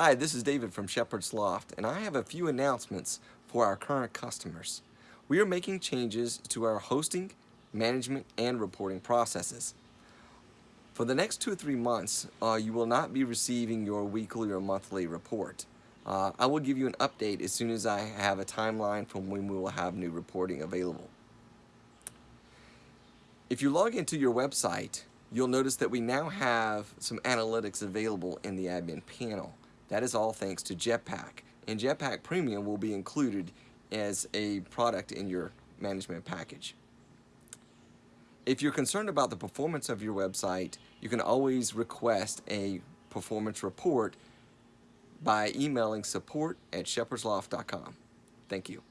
Hi, this is David from Shepherd's Loft, and I have a few announcements for our current customers. We are making changes to our hosting, management, and reporting processes. For the next two or three months, uh, you will not be receiving your weekly or monthly report. Uh, I will give you an update as soon as I have a timeline from when we will have new reporting available. If you log into your website, you'll notice that we now have some analytics available in the admin panel. That is all thanks to Jetpack. And Jetpack Premium will be included as a product in your management package. If you're concerned about the performance of your website, you can always request a performance report by emailing support at shepherdsloft.com. Thank you.